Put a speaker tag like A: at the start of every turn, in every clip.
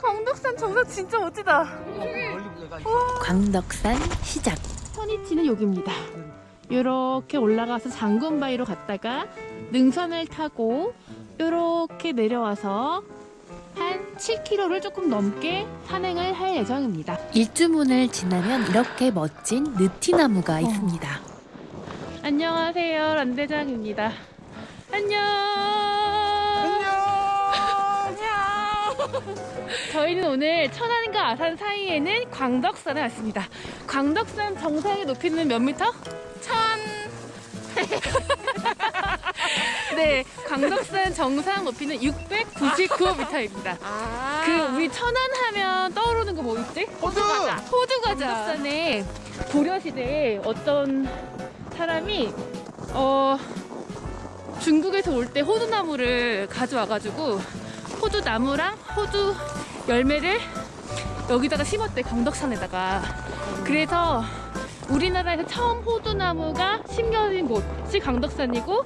A: 광덕산 정상 진짜 멋지다.
B: 광덕산 시작.
A: 선이치는 여기입니다. 이렇게 올라가서 장군바위로 갔다가 능선을 타고 이렇게 내려와서 한 7km를 조금 넘게 산행을 할 예정입니다.
B: 일주문을 지나면 이렇게 멋진 느티나무가 있습니다.
A: 안녕하세요, 란대장입니다. 저희는 오늘 천안과 아산 사이에는 광덕산에 왔습니다. 광덕산 정상의 높이는 몇 미터? 천. 네, 광덕산 정상 높이는 699m입니다. 그 우리 천안 하면 떠오르는 거 뭐 있지?
C: 호두!
A: 호두 과자. 광덕산에 고려 시대에 어떤 사람이 어 중국에서 올 때 호두나무를 가져와가지고 호두나무랑 호두 열매를 여기다가 심었대 광덕산에다가 그래서 우리나라에서 처음 호두나무가 심겨진 곳이 광덕산이고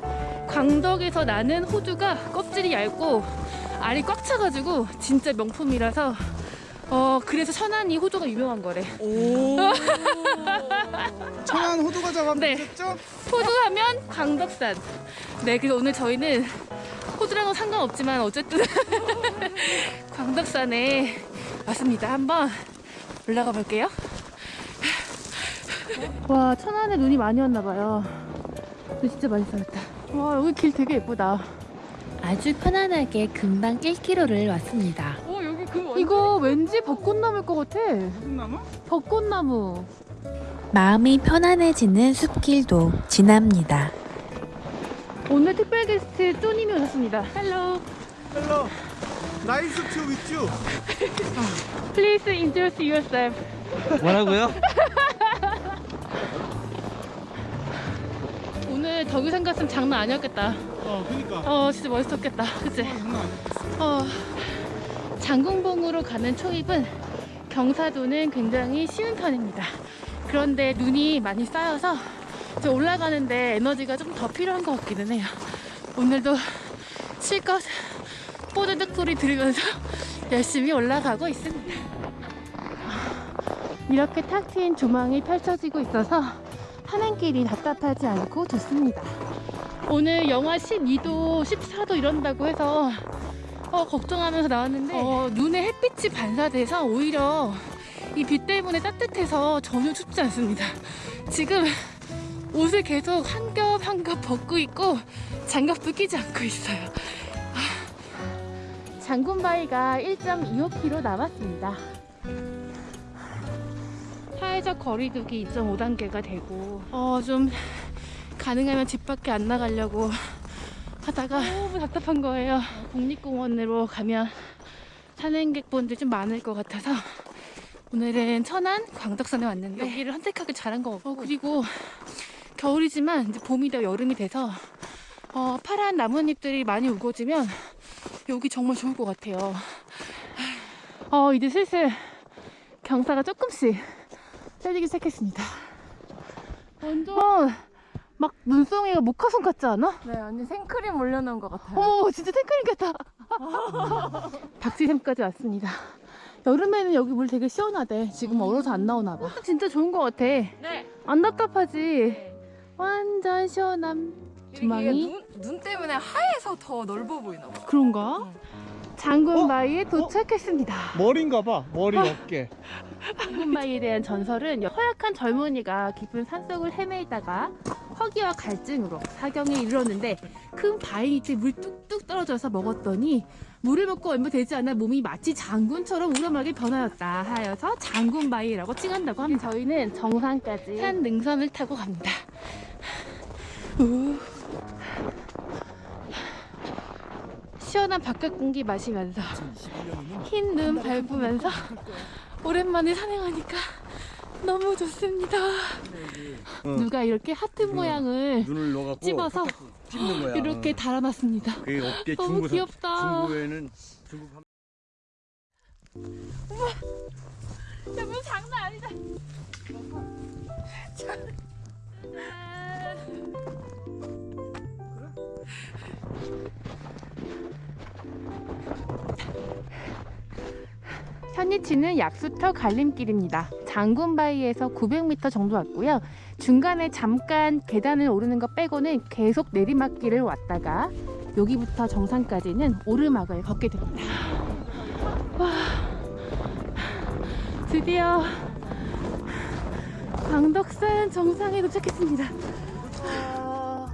A: 광덕에서 나는 호두가 껍질이 얇고 알이 꽉 차가지고 진짜 명품이라서 어 그래서 천안이 호두가 유명한 거래
C: 오. 천안 호두 과자가
A: 네.
C: 있었죠?
A: 호두 하면 광덕산. 네, 그래서 오늘 저희는 호두랑은 상관없지만 어쨌든 광덕산에 왔습니다. 한번 올라가 볼게요. 와, 천안에 눈이 많이 왔나 봐요. 근데 진짜 많이 쌓였다. 와, 여기 길 되게 예쁘다.
B: 아주 편안하게 금방 1km를 왔습니다.
A: 어, 여기 그 이거 왠지 벚꽃나무일 것 같아.
C: 무슨 나무?
A: 벚꽃나무.
B: 마음이 편안해지는 숲길도 지납니다.
A: 오늘 특별 게스트 쪼님이 오셨습니다.
C: Hello. Hello. Nice to meet you.
A: Please introduce yourself.
D: 뭐라고요?
A: 오늘 덕유산 갔으면 장난 아니었겠다.
C: 어, 그니까.
A: 어, 진짜 멋있었겠다. 그치? 어, 장군봉으로 가는 초입은 경사도는 굉장히 쉬운 편입니다. 그런데 눈이 많이 쌓여서 이제 올라가는데 에너지가 좀 더 필요한 것 같기는 해요. 오늘도 실컷 뽀드득 소리 들으면서 열심히 올라가고 있습니다. 이렇게 탁 트인 조망이 펼쳐지고 있어서 산행길이 답답하지 않고 좋습니다. 오늘 영하 12도, 14도 이런다고 해서 어, 걱정하면서 나왔는데 어, 눈에 햇빛이 반사돼서 오히려 이 빛 때문에 따뜻해서 전혀 춥지 않습니다. 지금 옷을 계속 한 겹 한 겹 벗고 있고 장갑도 끼지 않고 있어요. 아, 장군바위가 1.25km 남았습니다. 사회적 거리두기 2.5단계가 되고 어, 좀 가능하면 집 밖에 안 나가려고 하다가 너무 답답한 거예요. 국립공원으로 가면 산행객분들 좀 많을 것 같아서 오늘은 천안 광덕산에 왔는데 여기를 선택하기 잘한 것 같고 어, 그리고 겨울이지만 이제 봄이 되어 여름이 돼서 어, 파란 나뭇잎들이 많이 우거지면 여기 정말 좋을 것 같아요. 어, 이제 슬슬 경사가 조금씩 세지기 시작했습니다. 완전 막 눈송이가 모카손 같지 않아?
E: 네, 완전 생크림 올려놓은 것 같아요.
A: 어머 진짜 생크림 같아 박지샘까지 왔습니다 여름에는 여기 물 되게 시원하대 지금 얼어서 안 나오나 봐 진짜 좋은 것 같아
E: 네.
A: 안 답답하지 완전 시원함 주망이
E: 눈, 눈 때문에 하얘서 더 넓어 보이나 봐.
A: 그런가? 장군바위에 도착했습니다
C: 머리인가 봐. 머리 어깨.
A: 장군바위에 대한 전설은 허약한 젊은이가 깊은 산속을 헤매다가 허기와 갈증으로 사경에 이르렀는데 큰 바위 밑에 물 뚝뚝 떨어져서 먹었더니 물을 먹고 얼마 되지 않아 몸이 마치 장군처럼 우람하게 변하였다 하여서 장군바위라고 칭한다고 합니다. 저희는 정상까지 산 능선을 타고 갑니다. 우. 시원한 바깥 공기 마시면서 흰 눈 밟으면서 오랜만에 산행하니까 너무 좋습니다. 누가 이렇게 하트 모양을 찝어서
D: 찝는 거야.
A: 이렇게 달아놨습니다.
D: 그 어깨
A: 너무
D: 중부
A: 귀엽다.
D: 중부에는 중부 한-
A: 야, 뭐 장난 아니다. 짠. 현 위치는 약수터 갈림길입니다. 장군바위에서 900m 정도 왔고요. 중간에 잠깐 계단을 오르는 것 빼고는 계속 내리막길을 왔다가 여기부터 정상까지는 오르막을 걷게 됩니다. 와, 드디어 광덕산 정상에 도착했습니다. 와,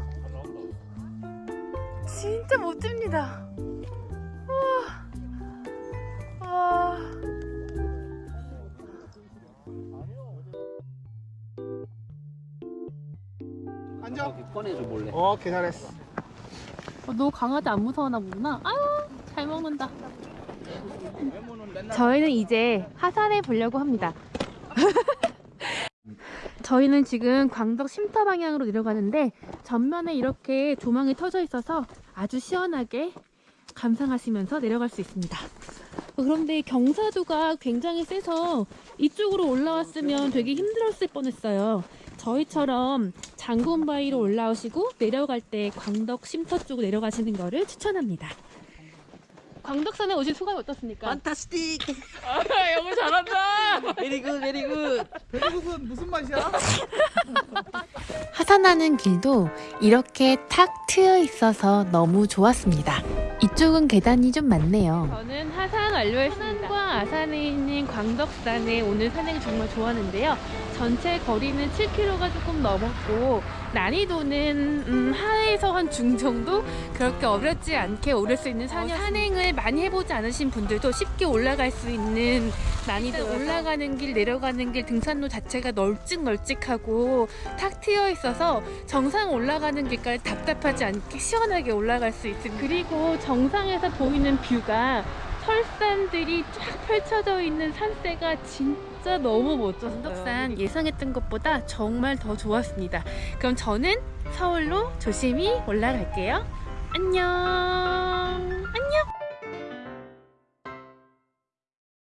A: 진짜 멋집니다. 와, 와.
C: 앉아.
D: 꺼내줘 몰래.
C: 어, 계산했어.
A: 어, 너 강아지 안 무서워하나 보구나. 아유, 잘 먹는다. 저희는 이제 하산해 보려고 합니다. 저희는 지금 광덕 쉼터 방향으로 내려가는데 전면에 이렇게 조망이 터져 있어서 아주 시원하게 감상하시면서 내려갈 수 있습니다. 어, 그런데 경사도가 굉장히 세서 이쪽으로 올라왔으면 되게 힘들었을 뻔했어요. 저희처럼 장군바위로 올라오시고 내려갈 때 광덕 쉼터 쪽으로 내려가시는 거를 추천합니다. 광덕산에 오신 소감이 어떻습니까?
D: Fantastic.
A: 아, 영어 잘한다.
D: Very good very good.
C: 배고픈 무슨 맛이야?
B: 하산하는 길도 이렇게 탁 트여 있어서 너무 좋았습니다. 이쪽은 계단이 좀 많네요.
A: 저는 하산 완료했습니다. 하산과 아산에 있는 광덕산에 오늘 산행을 정말 좋아하는데요. 전체 거리는 7km가 조금 넘었고 난이도는 음, 하에서 한 중 정도 그렇게 어렵지 않게 오를 수 있는 산이었습니다. 산행을 많이 해보지 않으신 분들도 쉽게 올라갈 수 있는 난이도 올라가는 길 내려가는 길 등산로 자체가 널찍널찍하고 탁 트여 있어서 정상 올라가는 길까지 답답하지 않게 시원하게 올라갈 수 있습니다. 그리고 정상에서 보이는 뷰가 설산들이 쫙 펼쳐져 있는 산세가 진짜 너무 멋졌어요. 광덕산 예상했던 것보다 정말 더 좋았습니다. 그럼 저는 서울로 조심히 올라갈게요. 안녕.